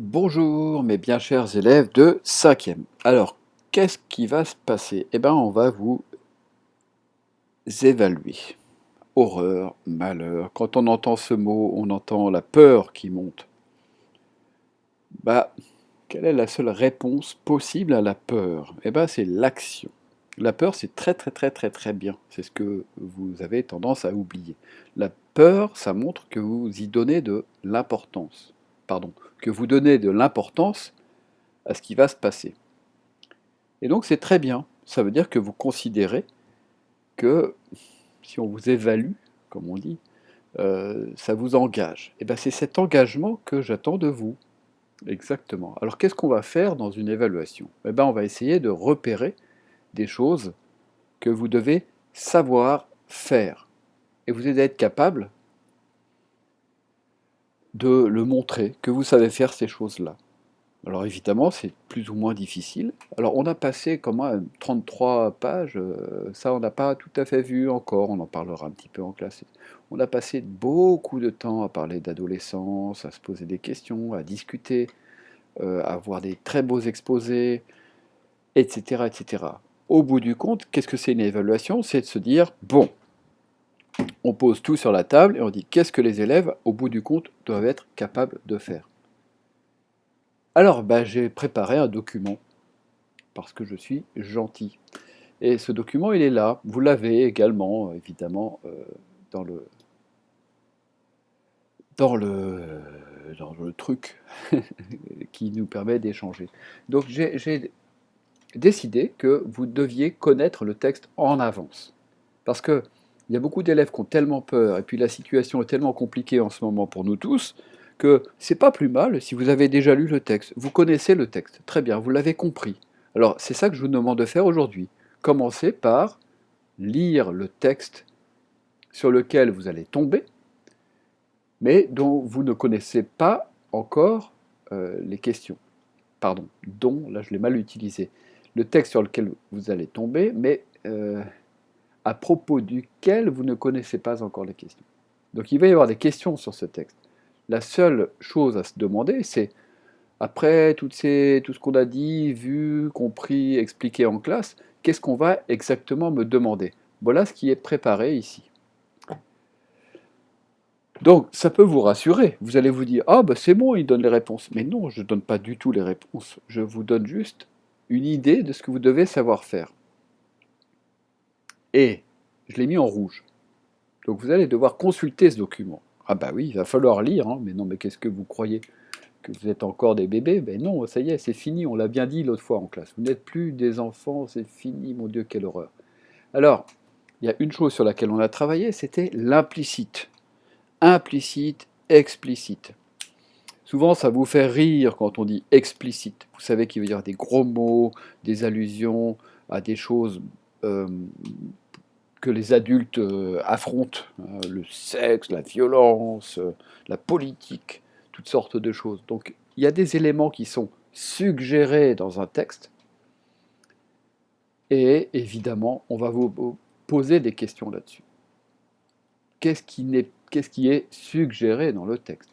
Bonjour mes bien chers élèves de 5e. Alors, qu'est-ce qui va se passer? Eh bien, on va vous évaluer. Horreur, malheur. Quand on entend ce mot, on entend la peur qui monte. Bah, quelle est la seule réponse possible à la peur? Eh bien, c'est l'action. La peur, c'est très très très très très bien. C'est ce que vous avez tendance à oublier. La peur, ça montre que vous y donnez de l'importance. Pardon, que vous donnez de l'importance à ce qui va se passer. Et donc c'est très bien. Ça veut dire que vous considérez que si on vous évalue, comme on dit, euh, ça vous engage. Et bien c'est cet engagement que j'attends de vous. Exactement. Alors qu'est-ce qu'on va faire dans une évaluation? Eh bien on va essayer de repérer des choses que vous devez savoir faire. Et vous allez être capable de le montrer, que vous savez faire ces choses-là. Alors évidemment, c'est plus ou moins difficile. Alors on a passé comment 33 pages, euh, ça on n'a pas tout à fait vu encore, on en parlera un petit peu en classe. On a passé beaucoup de temps à parler d'adolescence, à se poser des questions, à discuter, euh, à avoir des très beaux exposés, etc., etc. Au bout du compte, qu'est-ce que c'est une évaluation? C'est de se dire, bon, on pose tout sur la table et on dit qu'est-ce que les élèves, au bout du compte, doivent être capables de faire. Alors, bah, j'ai préparé un document, parce que je suis gentil. Et ce document, il est là. Vous l'avez également, évidemment, euh, dans, le, dans, le, dans le truc qui nous permet d'échanger. Donc, j'ai décidé que vous deviez connaître le texte en avance. Parce que il y a beaucoup d'élèves qui ont tellement peur, et puis la situation est tellement compliquée en ce moment pour nous tous, que c'est pas plus mal si vous avez déjà lu le texte. Vous connaissez le texte, très bien, vous l'avez compris. Alors c'est ça que je vous demande de faire aujourd'hui. Commencez par lire le texte sur lequel vous allez tomber, mais dont vous ne connaissez pas encore euh, les questions. Pardon, dont, là je l'ai mal utilisé. Le texte sur lequel vous allez tomber, mais euh, à propos duquel vous ne connaissez pas encore les questions. Donc il va y avoir des questions sur ce texte. La seule chose à se demander, c'est, après tout ce qu'on a dit, vu, compris, expliqué en classe, qu'est-ce qu'on va exactement me demander? Voilà ce qui est préparé ici. Donc, ça peut vous rassurer. Vous allez vous dire, ah ben c'est bon, il donne les réponses. Mais non, je ne donne pas du tout les réponses. Je vous donne juste une idée de ce que vous devez savoir faire. Et je l'ai mis en rouge. Donc vous allez devoir consulter ce document. Ah bah oui, il va falloir lire, hein. mais non, mais qu'est-ce que vous croyez? Que vous êtes encore des bébés? Ben non, ça y est, c'est fini, on l'a bien dit l'autre fois en classe. Vous n'êtes plus des enfants, c'est fini, mon Dieu, quelle horreur. Alors, il y a une chose sur laquelle on a travaillé, c'était l'implicite. Implicite, explicite. Souvent, ça vous fait rire quand on dit explicite. Vous savez qu'il va y des gros mots, des allusions à des choses que les adultes euh, affrontent, hein, le sexe, la violence, euh, la politique, toutes sortes de choses. Donc il y a des éléments qui sont suggérés dans un texte, et évidemment, on va vous poser des questions là-dessus. Qu'est-ce qui, est suggéré dans le texte?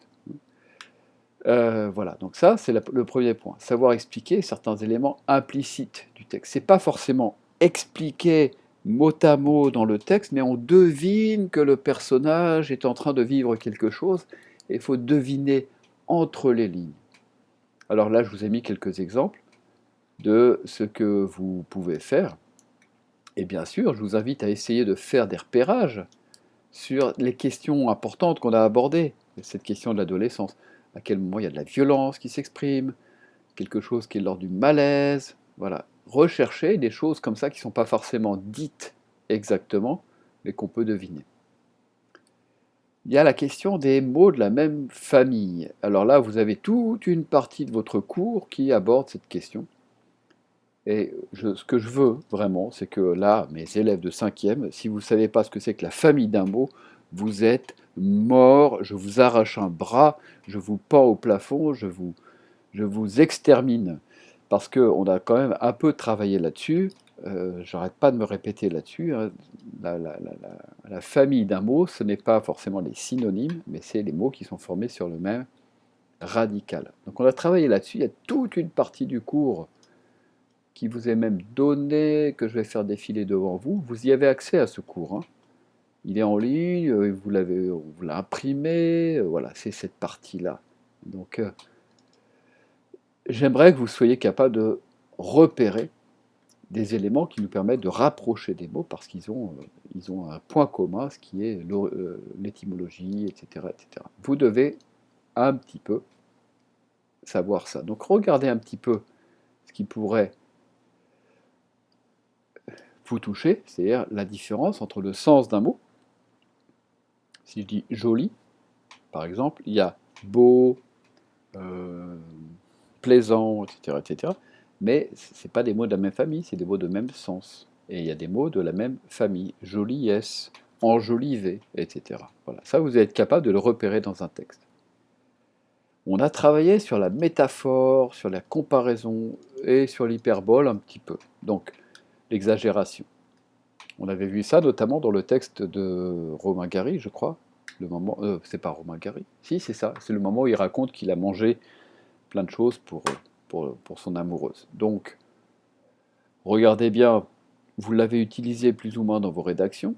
Voilà, donc ça, c'est le premier point. Savoir expliquer certains éléments implicites du texte. Ce n'est pas forcément expliquer mot à mot dans le texte, mais on devine que le personnage est en train de vivre quelque chose, et il faut deviner entre les lignes. Alors là, je vous ai mis quelques exemples de ce que vous pouvez faire. Et bien sûr, je vous invite à essayer de faire des repérages sur les questions importantes qu'on a abordées. Cette question de l'adolescence. À quel moment il y a de la violence qui s'exprime, quelque chose qui est lors du malaise, voilà rechercher des choses comme ça qui ne sont pas forcément dites exactement, mais qu'on peut deviner. Il y a la question des mots de la même famille. Alors là, vous avez toute une partie de votre cours qui aborde cette question. Et ce que je veux vraiment, c'est que là, mes élèves de 5e, si vous ne savez pas ce que c'est que la famille d'un mot, vous êtes morts, je vous arrache un bras, je vous pends au plafond, je vous, je vous extermine parce qu'on a quand même un peu travaillé là-dessus. Euh, j'arrête pas de me répéter là-dessus. Hein. La, famille d'un mot, ce n'est pas forcément les synonymes, mais c'est les mots qui sont formés sur le même radicale. Donc on a travaillé là-dessus, il y a toute une partie du cours qui vous est même donné, que je vais faire défiler devant vous. Vous y avez accès à ce cours. Hein. Il est en ligne, vous l'avez imprimé, euh, voilà, c'est cette partie-là. Donc euh, j'aimerais que vous soyez capable de repérer des éléments qui nous permettent de rapprocher des mots parce qu'ils ont, ils ont un point commun, ce qui est l'étymologie, etc., etc. Vous devez un petit peu savoir ça. Donc regardez un petit peu ce qui pourrait vous toucher, c'est-à-dire la différence entre le sens d'un mot. Si je dis joli, par exemple, il y a beau, euh, plaisant, etc., etc. Mais ce pas des mots de la même famille, c'est des mots de même sens. Et il y a des mots de la même famille, joliesse, enjolivé, etc. Voilà. Ça, vous êtes capable de le repérer dans un texte. On a travaillé sur la métaphore, sur la comparaison et sur l'hyperbole un petit peu. Donc, l'exagération. On avait vu ça notamment dans le texte de Romain Gary, je crois. Le moment, euh, c'est pas Romain Gary. Si, c'est ça. C'est le moment où il raconte qu'il a mangé plein de choses pour, son amoureuse. Donc, regardez bien, vous l'avez utilisé plus ou moins dans vos rédactions.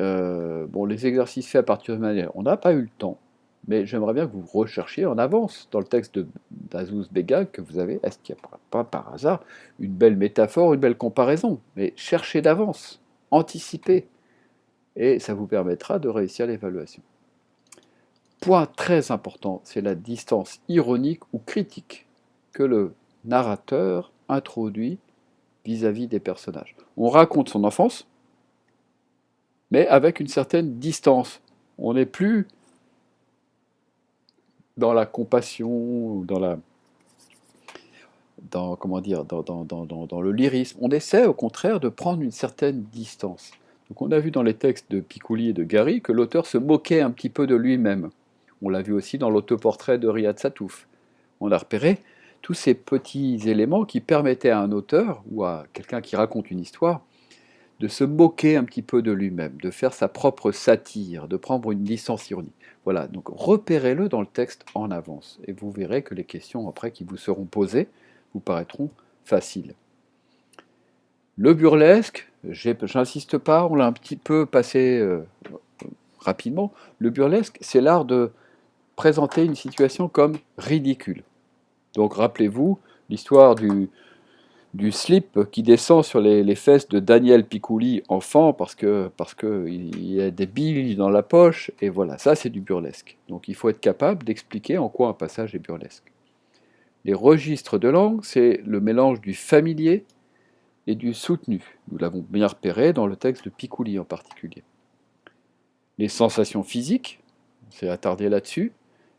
Euh, bon, les exercices faits à partir de manière, on n'a pas eu le temps mais j'aimerais bien que vous recherchiez en avance dans le texte d'Azouz Begag que vous avez, est-ce qu'il n'y a pas par hasard une belle métaphore, une belle comparaison? Mais cherchez d'avance, anticipez, et ça vous permettra de réussir l'évaluation. Point très important, c'est la distance ironique ou critique que le narrateur introduit vis-à-vis -vis des personnages. On raconte son enfance, mais avec une certaine distance. On n'est plus dans la compassion, dans la dans comment dire, dans, le lyrisme. On essaie au contraire de prendre une certaine distance. Donc on a vu dans les textes de Picouli et de Gary que l'auteur se moquait un petit peu de lui-même. On l'a vu aussi dans l'autoportrait de Riyad Satouf. On a repéré tous ces petits éléments qui permettaient à un auteur ou à quelqu'un qui raconte une histoire de se moquer un petit peu de lui-même, de faire sa propre satire, de prendre une distance ironique. Voilà, donc repérez-le dans le texte en avance, et vous verrez que les questions après qui vous seront posées vous paraîtront faciles. Le burlesque, j'insiste pas, on l'a un petit peu passé euh, rapidement, le burlesque, c'est l'art de présenter une situation comme ridicule. Donc rappelez-vous l'histoire du, du slip qui descend sur les, fesses de Daniel Picouli, enfant, parce que parce que y a des billes dans la poche, et voilà, ça c'est du burlesque. Donc il faut être capable d'expliquer en quoi un passage est burlesque. Les registres de langue, c'est le mélange du familier et du soutenu. Nous l'avons bien repéré dans le texte de Picouli en particulier. Les sensations physiques, on s'est attardé là-dessus,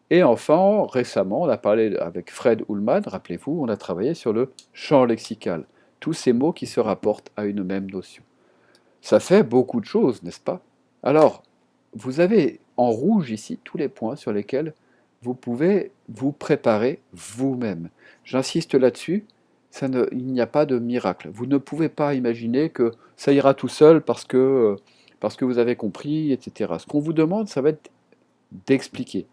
et enfin, récemment, on a parlé avec Fred Ullman, rappelez-vous, on a travaillé sur le champ lexical, tous ces mots qui se rapportent à une même notion. Ça fait beaucoup de choses, n'est-ce pas? Alors, vous avez en rouge ici tous les points sur lesquels vous pouvez vous préparer vous-même. J'insiste là-dessus, il n'y a pas de miracle. Vous ne pouvez pas imaginer que ça ira tout seul parce que, parce que vous avez compris, etc. Ce qu'on vous demande, ça va être d'expliquer.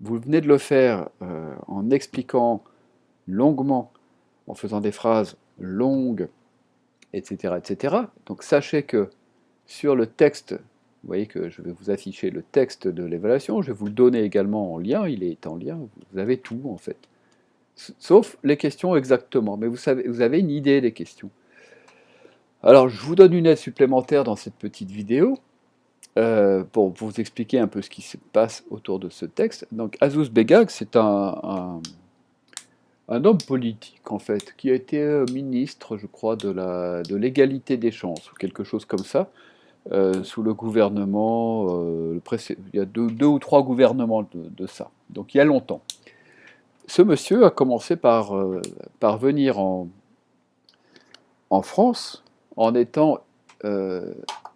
Vous venez de le faire euh, en expliquant longuement, en faisant des phrases longues, etc., etc. Donc sachez que sur le texte, vous voyez que je vais vous afficher le texte de l'évaluation, je vais vous le donner également en lien, il est en lien, vous avez tout en fait. Sauf les questions exactement, mais vous, savez, vous avez une idée des questions. Alors je vous donne une aide supplémentaire dans cette petite vidéo, euh, pour vous expliquer un peu ce qui se passe autour de ce texte. Donc Azouz Begag, c'est un, un, homme politique en fait, qui a été euh, ministre, je crois, de l'égalité de des chances, ou quelque chose comme ça, euh, sous le gouvernement, il y a deux, ou trois gouvernements de, ça, donc il y a longtemps. Ce monsieur a commencé par, par venir en, en France en étant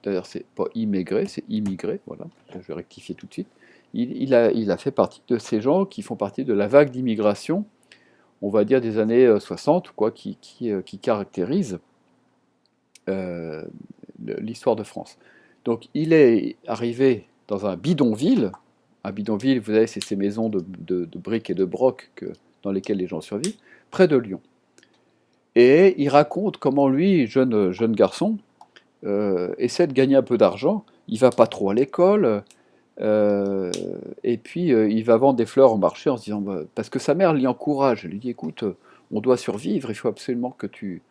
d'ailleurs c'est pas immigré, c'est immigré, voilà, je vais rectifier tout de suite, il, a, fait partie de ces gens qui font partie de la vague d'immigration, on va dire des années 60, euh, quoi, qui, euh, caractérise euh, l'histoire de France. Donc il est arrivé dans un bidonville, Un bidonville, vous savez, c'est ces maisons de, briques et de brocs dans lesquelles les gens survivent, près de Lyon. Et il raconte comment lui, jeune garçon, euh, essaie de gagner un peu d'argent. Il va pas trop à l'école. Euh, et puis euh, il va vendre des fleurs au marché en se disant, bah, parce que sa mère l'y encourage, elle lui dit, écoute, on doit survivre, il faut absolument que tu,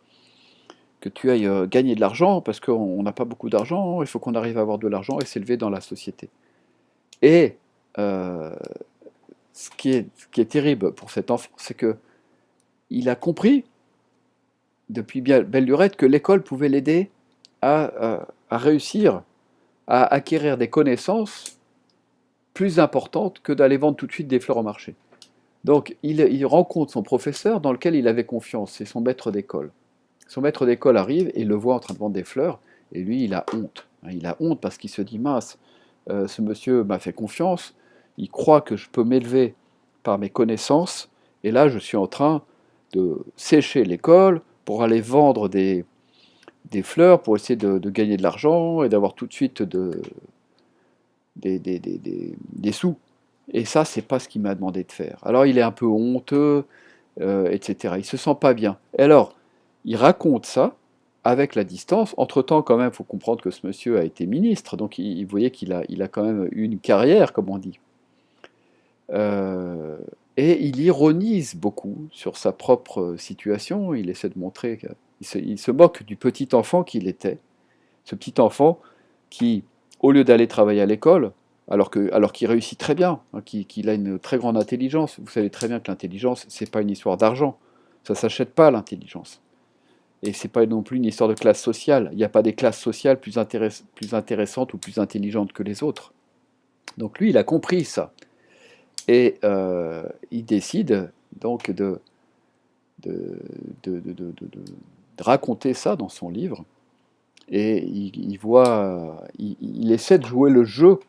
que tu ailles gagner de l'argent, parce qu'on n'a pas beaucoup d'argent, il faut qu'on arrive à avoir de l'argent et s'élever dans la société. Et ce, qui est, qui est terrible pour cet enfant, c'est que il a compris depuis belle lurette que l'école pouvait l'aider à, réussir à acquérir des connaissances plus importantes que d'aller vendre tout de suite des fleurs au marché. Donc il, rencontre son professeur dans lequel il avait confiance, c'est son maître d'école. Son maître d'école arrive et le voit en train de vendre des fleurs, et lui il a honte. Il a honte parce qu'il se dit, mince, euh, ce monsieur m'a fait confiance, il croit que je peux m'élever par mes connaissances, et là je suis en train de sécher l'école, pour aller vendre des, des fleurs, pour essayer de, gagner de l'argent et d'avoir tout de suite de, des, des, des, sous. Et ça, c'est pas ce qu'il m'a demandé de faire. Alors il est un peu honteux, euh, etc. Il se sent pas bien. Et alors, il raconte ça avec la distance. Entre-temps, quand même, il faut comprendre que ce monsieur a été ministre, donc il, vous voyez qu'il a, il a quand même une carrière, comme on dit. Euh, et il ironise beaucoup sur sa propre situation, il essaie de montrer qu'il se, moque du petit enfant qu'il était. Ce petit enfant qui, au lieu d'aller travailler à l'école, alors qu'il réussit très bien, hein, qu'il a une très grande intelligence, vous savez très bien que l'intelligence, c'est pas une histoire d'argent, ça s'achète pas l'intelligence. Et c'est pas non plus une histoire de classe sociale, il n'y a pas des classes sociales plus, intéressantes ou plus intelligentes que les autres. Donc lui, il a compris ça. Et euh, il décide donc de, raconter ça dans son livre. Et il, voit, il, essaie de jouer le jeu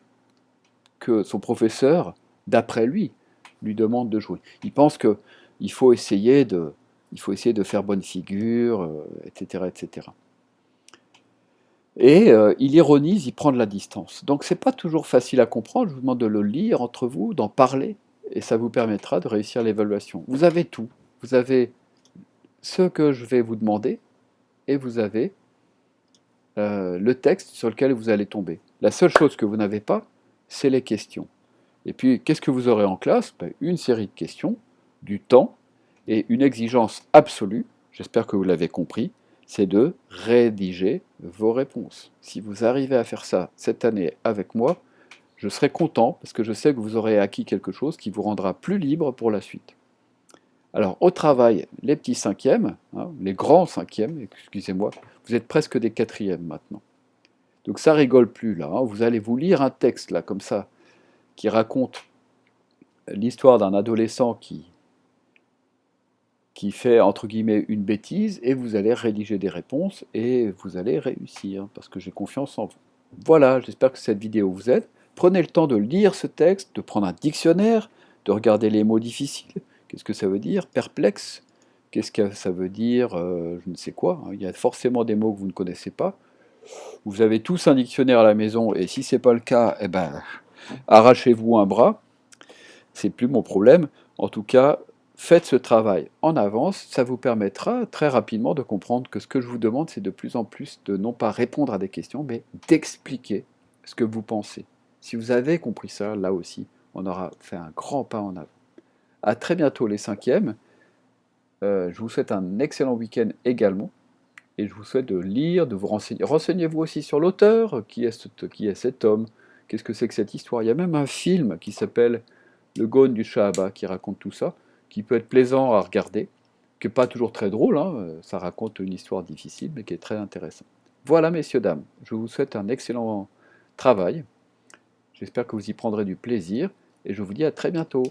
que son professeur, d'après lui, lui demande de jouer. Il pense qu'il faut essayer de, il faut essayer de faire bonne figure, etc., euh, etc. Et euh, il ironise, il prend de la distance. Donc c'est pas toujours facile à comprendre, je vous demande de le lire entre vous, d'en parler, et ça vous permettra de réussir l'évaluation. Vous avez tout. Vous avez ce que je vais vous demander, et vous avez euh, le texte sur lequel vous allez tomber. La seule chose que vous n'avez pas, c'est les questions. Et puis, qu'est-ce que vous aurez en classe? Ben, Une série de questions, du temps, et une exigence absolue, j'espère que vous l'avez compris, c'est de rédiger vos réponses. Si vous arrivez à faire ça cette année avec moi, je serai content parce que je sais que vous aurez acquis quelque chose qui vous rendra plus libre pour la suite. Alors au travail, les petits cinquièmes, hein, les grands cinquièmes, excusez-moi, vous êtes presque des quatrièmes maintenant. Donc ça rigole plus là, hein. vous allez vous lire un texte là comme ça qui raconte l'histoire d'un adolescent qui qui fait entre guillemets une bêtise et vous allez rédiger des réponses et vous allez réussir parce que j'ai confiance en vous. Voilà, j'espère que cette vidéo vous aide. Prenez le temps de lire ce texte, de prendre un dictionnaire, de regarder les mots difficiles. Qu'est-ce que ça veut dire Perplexe? Qu'est-ce que ça veut dire euh, Je ne sais quoi. Il y a forcément des mots que vous ne connaissez pas. Vous avez tous un dictionnaire à la maison et si ce n'est pas le cas, eh ben, arrachez-vous un bras. C'est plus mon problème. En tout cas, faites ce travail en avance, ça vous permettra très rapidement de comprendre que ce que je vous demande, c'est de plus en plus de non pas répondre à des questions, mais d'expliquer ce que vous pensez. Si vous avez compris ça, là aussi, on aura fait un grand pas en avant. A très bientôt les cinquièmes. Euh, je vous souhaite un excellent week-end également. Et je vous souhaite de lire, de vous renseigner. Renseignez-vous aussi sur l'auteur. Qui, est cet homme? Qu'est-ce que c'est que cette histoire? Il y a même un film qui s'appelle Le Gone du Shahaba qui raconte tout ça qui peut être plaisant à regarder, qui n'est pas toujours très drôle, hein, ça raconte une histoire difficile, mais qui est très intéressant. Voilà, messieurs, dames, je vous souhaite un excellent travail. J'espère que vous y prendrez du plaisir, et je vous dis à très bientôt.